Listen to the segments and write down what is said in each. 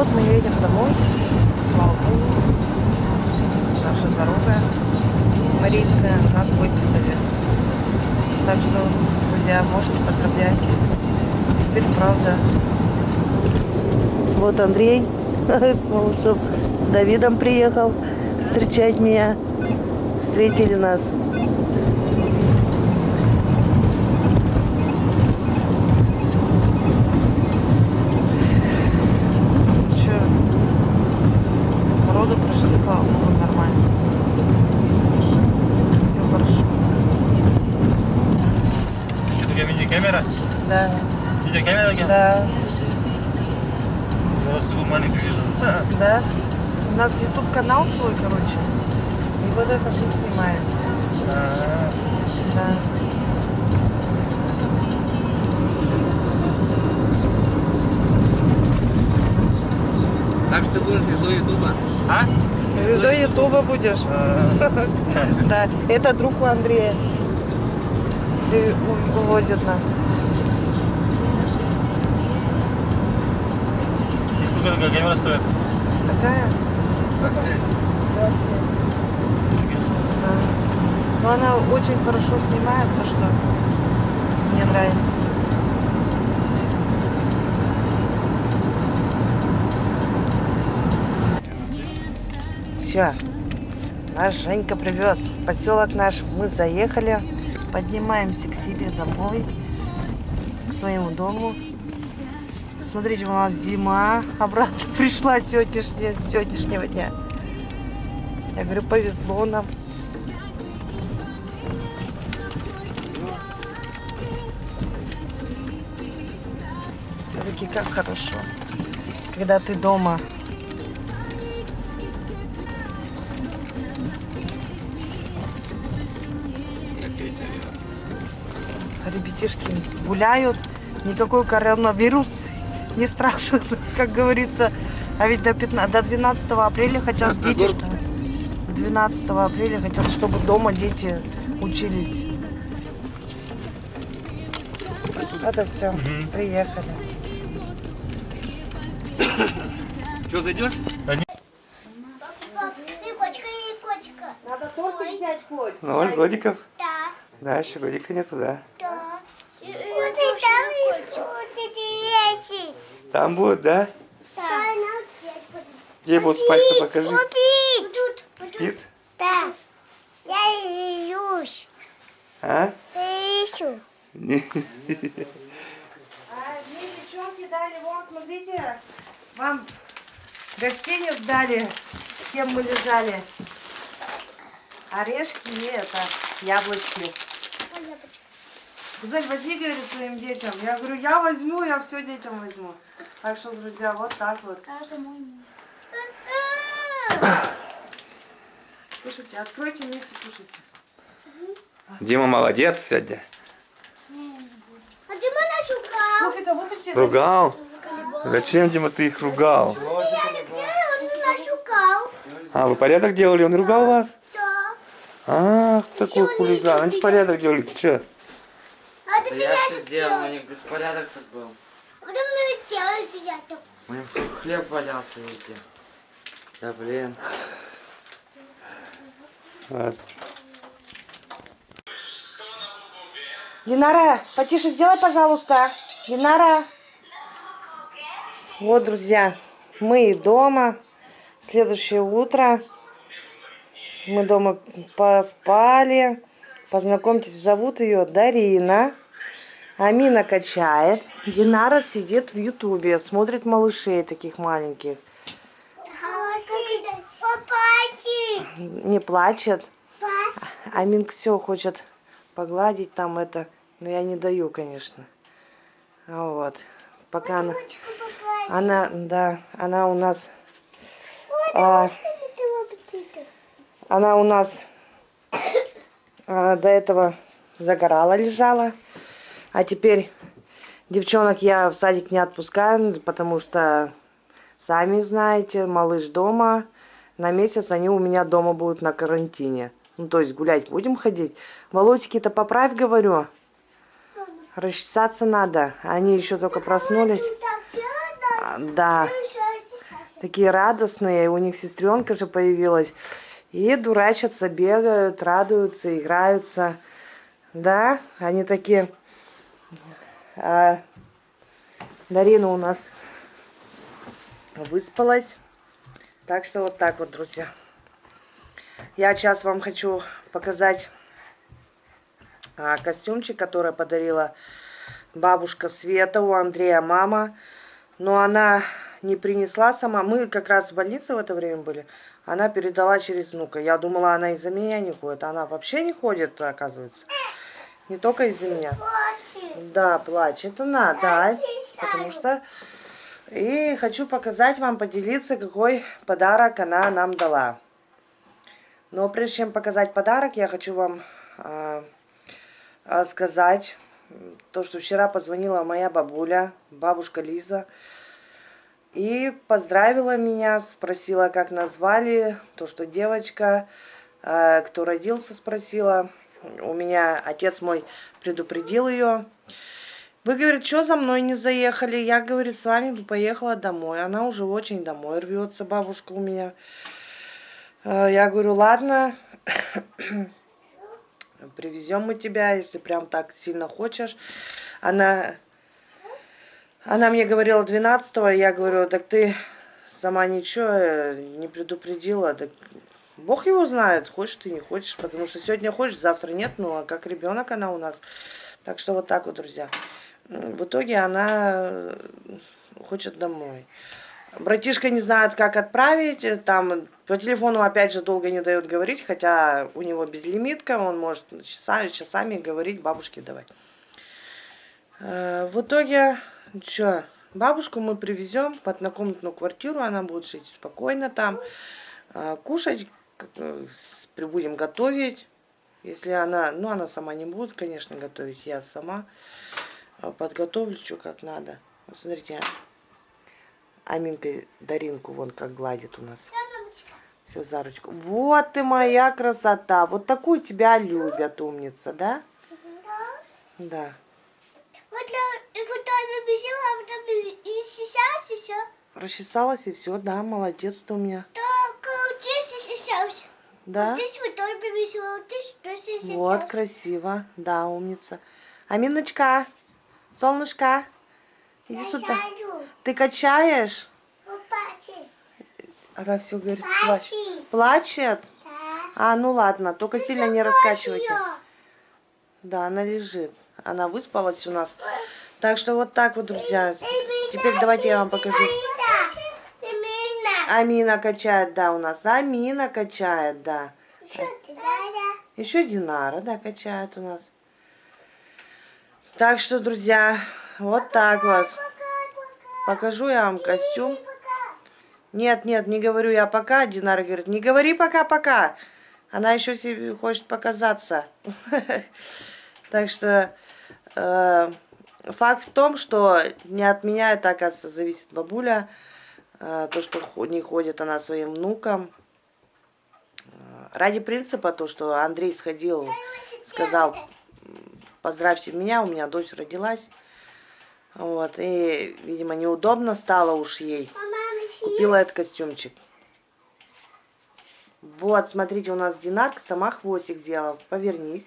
вот мы едем домой. Слава Богу. Наша дорога Марийская нас выписали. Так что, друзья, можете поздравлять. Теперь правда. Вот Андрей с малышом Давидом приехал встречать меня. Встретили нас. Че? Роды прошли, слава богу, нормально. Все хорошо. Что такое мини-камера? Да, Видеокамера? Да. да, Я вас такую маленькую вижу. да. У нас YouTube канал свой, короче. И вот это же снимаем все. А, Да. Так что ты будешь звездой Ютуба? А? Будешь. Да, это друг у Андрея. Увозит нас. И сколько такая камера стоит? Какая? 25. 25. Да. Но она очень хорошо снимает то, что мне нравится. Все. Наш Женька привез в поселок наш. Мы заехали. Поднимаемся к себе домой. К своему дому. Смотрите, у нас зима обратно пришла сегодняшняя, сегодняшнего дня. Я говорю, повезло нам. Все-таки как хорошо, когда ты дома. Ребятишки гуляют, никакой коронавирус не страшен, как говорится. А ведь до, 15, до 12 апреля хотят дети, что 12 апреля хотят, чтобы дома дети учились. Это все, Мгм. приехали. Что, зайдешь? Надо тортик взять хоть. Ноль годиков? Да, Да, еще годика нету, да. да. Вот и там и будет есть. Там будет, да? Да. Где будут спать-то покажи. Тут. Спит? Да. Я ищусь. А? Я ищу. Не. А мне девчонки дали, вон, смотрите, вам гостиниц дали, с кем мы лежали. Орешки и это, яблочки. Гузель, возьми, говорит, своим детям. Я говорю, я возьму, я все детям возьму. Так что, друзья, вот так вот. Кушайте, откройте вместе, кушайте. Дима молодец сегодня. А ты меня шукал? Кофе-то выпусти. Ругал? Зачем, Дима, ты их ругал? Меня шукал? А, вы порядок делали, он ругал вас? Да. Ах, такой хулиган. Они порядок делали, ты что? А Да я меня все сделал, у них беспорядок тут был. Куда мы делали приятно? У них тут хлеб валялся везде. Да блин. Вот. Динара, потише сделай, пожалуйста. Динара. Вот, друзья, мы дома. Следующее утро. Мы дома поспали. Познакомьтесь, зовут ее Дарина. Амина качает. Динара сидит в Ютубе, смотрит малышей таких маленьких. Не плачет. Аминка все хочет погладить там это. Но я не даю, конечно. Вот. Пока она... Она, да, она у нас, а, она у нас а, до этого загорала, лежала. А теперь девчонок я в садик не отпускаю, потому что, сами знаете, малыш дома. На месяц они у меня дома будут на карантине. Ну, то есть гулять будем ходить. Волосики-то поправь, говорю. Расчесаться надо. Они еще только проснулись. Надо. А, Да. Хорошо, такие радостные. У них сестренка же появилась. И дурачатся, бегают, радуются, играются. Да, они такие... А, Дарина у нас выспалась. Так что вот так вот, друзья. Я сейчас вам хочу показать а, костюмчик, который подарила бабушка Света у Андрея мама. Но она не принесла сама. Мы как раз в больнице в это время были. Она передала через внука. Я думала, она из-за меня не ходит. Она вообще не ходит, оказывается. Не только из-за меня. Да, плачет она, да. Потому что... И хочу показать вам, поделиться, какой подарок она нам дала. Но прежде чем показать подарок, я хочу вам а, а, сказать то, что вчера позвонила моя бабуля, бабушка Лиза, и поздравила меня, спросила, как назвали, то, что девочка, а, кто родился, спросила. У меня отец мой предупредил ее. Вы, говорит, что за мной не заехали? Я, говорит, с вами бы поехала домой. Она уже очень домой рвется, бабушка у меня. Э, Я говорю, ладно, привезем мы тебя, если прям так сильно хочешь. Она, она мне говорила 12 я говорю, так ты сама ничего э, не предупредила. Так Бог его знает, хочешь ты, не хочешь, потому что сегодня хочешь, завтра нет, ну а как ребенок она у нас. Так что вот так вот, друзья. В итоге она э, хочет домой. Братишка не знает, как отправить. э, Там по телефону опять же долго не дает говорить, хотя у него безлимитка, он может часами, часами говорить бабушке давай. Э, В итоге, что, бабушку мы привезем в однокомнатную квартиру, она будет жить спокойно там, э, кушать, э, с- будем готовить. Если она, ну она сама не будет, конечно, готовить, я сама э, подготовлю, что как надо. Вот смотрите, Аминка Даринку вон как гладит у нас. Все, Зарочку. Вот ты моя красота. Вот такую тебя любят, умница, да? Да. Вот вот я побежала, а потом и сейчас еще. Расчесалась и все, да, молодец ты у меня. Так, э, здесь и сейчас. Да? Здесь вот тоже побежала, вот здесь тоже сейчас. Вот, красиво. Да, умница. Аминочка, солнышко, иди сюда. Ты качаешь? Она все говорит, плачет. Плачет? А, ну ладно, только сильно не раскачивайте. Да, она лежит. Она выспалась у нас. Так что вот так вот, друзья. Теперь давайте я вам покажу. Амина качает, да, у нас. Амина качает, да. Еще Динара, да, качает у нас. Так что, друзья, вот так вот. Покажу я вам костюм. Нет, нет, не говорю я пока. Динара говорит, не говори пока-пока. Она еще себе хочет показаться. Так что э, факт в том, что не от меня это, оказывается, зависит бабуля. Э, то, что не ходит она своим внукам. Э, Ради принципа, то, что Андрей сходил, сказал, поздравьте меня, у меня дочь родилась. Вот, и, видимо, неудобно стало уж ей. Купила этот костюмчик. Вот, смотрите, у нас Динарка сама хвостик сделала. Повернись.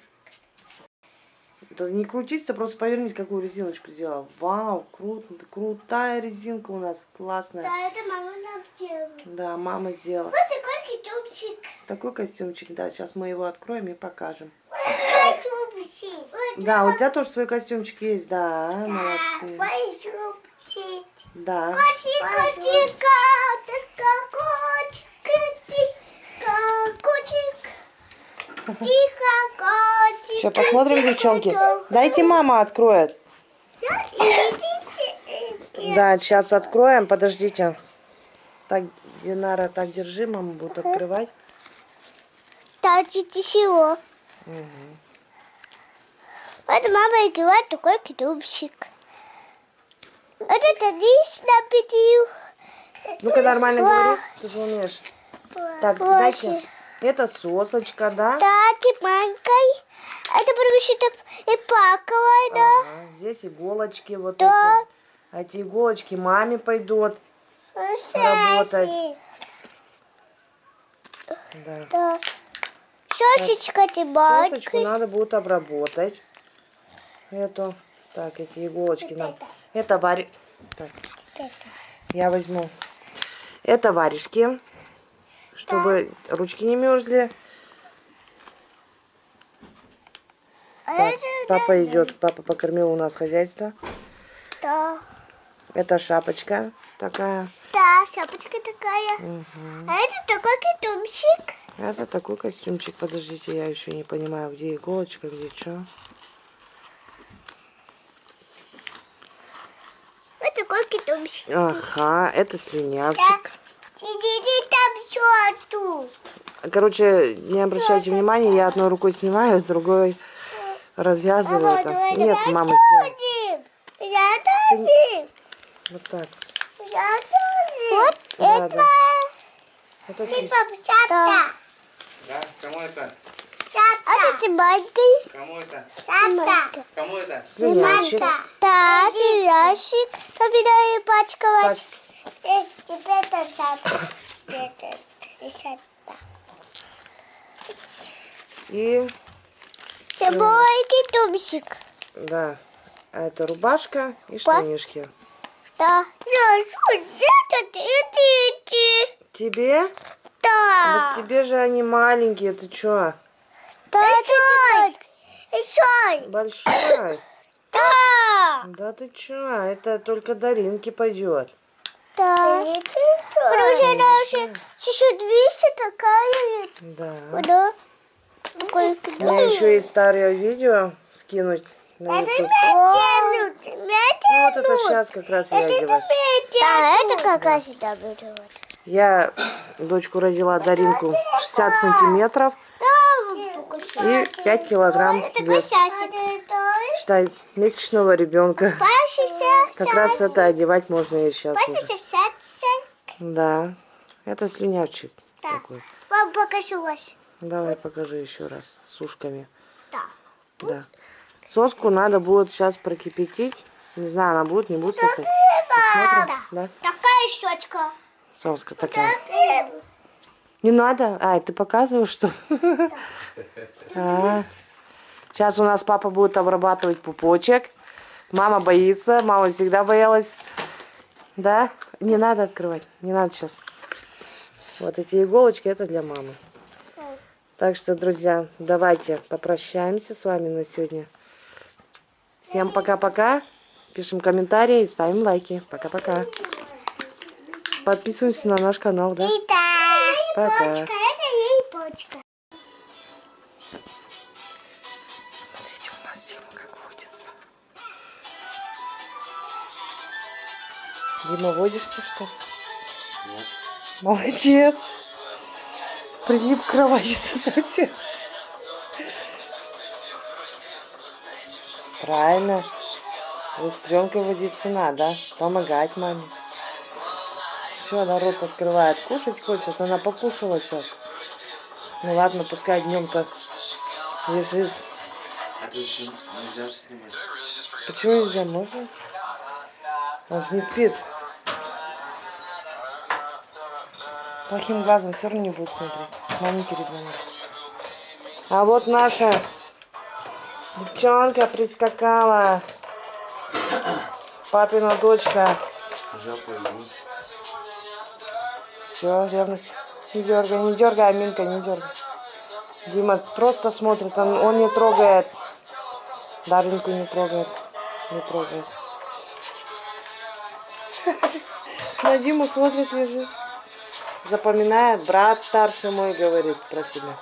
Да не крутись, ты просто повернись, какую резиночку сделала. Вау, круто, крутая резинка у нас, классная. Да, это мама нам делала. Да, мама сделала. Вот такой китубчик. Такой костюмчик, да, сейчас мы его откроем и покажем. Вот Да, у тебя тоже свой костюмчик есть, да, молодцы. китубчик. Да. Котик, котик, котик, котик, котик. Тихо, котик. Сейчас посмотрим, девчонки. Дайте мама откроет. Да, сейчас откроем, подождите. Так, Динара, так держи, мама будет открывать. Тачи тишего. Вот мама играет такой китубчик. Вот это лишь напитил. Ну-ка нормально говори, ты же умеешь. Так, дайте. Это сосочка, да? Да, ты маленькой. Это потому что и плакала, да. Ага, здесь иголочки вот Да. эти. А эти иголочки маме пойдут. работать. Да. Да. Сосочка ты Сосочку надо будет обработать. Эту. Так, эти иголочки нам. Это вари... Так, я возьму. Это варежки, чтобы ручки не мерзли. А Так, это папа идет, папа покормил у нас хозяйство. да. Это шапочка такая. Да, шапочка такая. Мгм. А это такой китумчик. Это такой костюмчик. Подождите, я еще не понимаю, где иголочка, где что. Вот такой китумчик. Ага, это слюнявчик. Сидите там черту. Короче, не обращайте внимания, я одной рукой снимаю, другой развязываю это. Нет, мама, сделай. Один. Я тоже. Вот так. Я тоже. Вот Да, это. Это Типа шапка. Да? Кому это? Шапка. А ты маленький? Кому это? Шапка. Кому это? слюнявчик. Да, серящик. Победа и пачкалась. Пач- Теперь это шапка. Это шапка. И, С собой китумчик. да, а это рубашка и штанишки. Да. Что. Тебе? Да. Вот тебе же они маленькие, ты чё? Большой. Большой. Большой. Да. Да ты чё? Это только Даринке пойдет. Да. Потому что она уже чуть-чуть выше такая. Да. Да. Такой Мне еще и старое видео скинуть на YouTube. Вот. Ну вот это сейчас как раз я одеваю. Да, это как раз сюда берет. Я дочку родила Даринку 60 сантиметров и 5 килограмм вес. Считай, месячного ребенка. Как раз это одевать можно и сейчас уже. Да, это слюнявчик Да. такой. Вам покажу. Давай покажи еще раз с ушками. Да. Да. Соску надо будет сейчас прокипятить. Не знаю, она будет, не будет сосать. Посмотрим. Да? Такая щечка. Соска такая. Не надо? Ай, ты показываешь, что? А. Сейчас у нас папа будет обрабатывать пупочек. Мама боится, мама всегда боялась. Да? Не надо открывать, не надо сейчас. Вот эти иголочки, это для мамы. Так что, друзья, давайте попрощаемся с вами на сегодня. Всем пока-пока. Пишем комментарии и ставим лайки. Пока-пока. Подписываемся на наш канал, да? Пока. почка, это ей почка. Смотрите, у нас Дима как водится. Дима, водишься, что? Нет. Молодец. Прилип к кровати совсем. Правильно. Сестренкой водиться надо. Помогать маме. Все, она рот открывает. Кушать хочет. Она покушала сейчас. Ну ладно, пускай днем-то лежит. Еще нельзя же снимать. Почему нельзя? Можно? Он же не спит. Плохим глазом все равно не будет смотреть. Маленький ребенок. А вот наша девчонка прискакала. Папина дочка. Жопа ему. Все, ревность. Не дергай, не дергай, Аминка, не дергай. Дима просто смотрит, он, он не трогает. Даринку не трогает. Не трогает. На Диму смотрит, лежит. Запоминает, брат старший мой говорит про себя.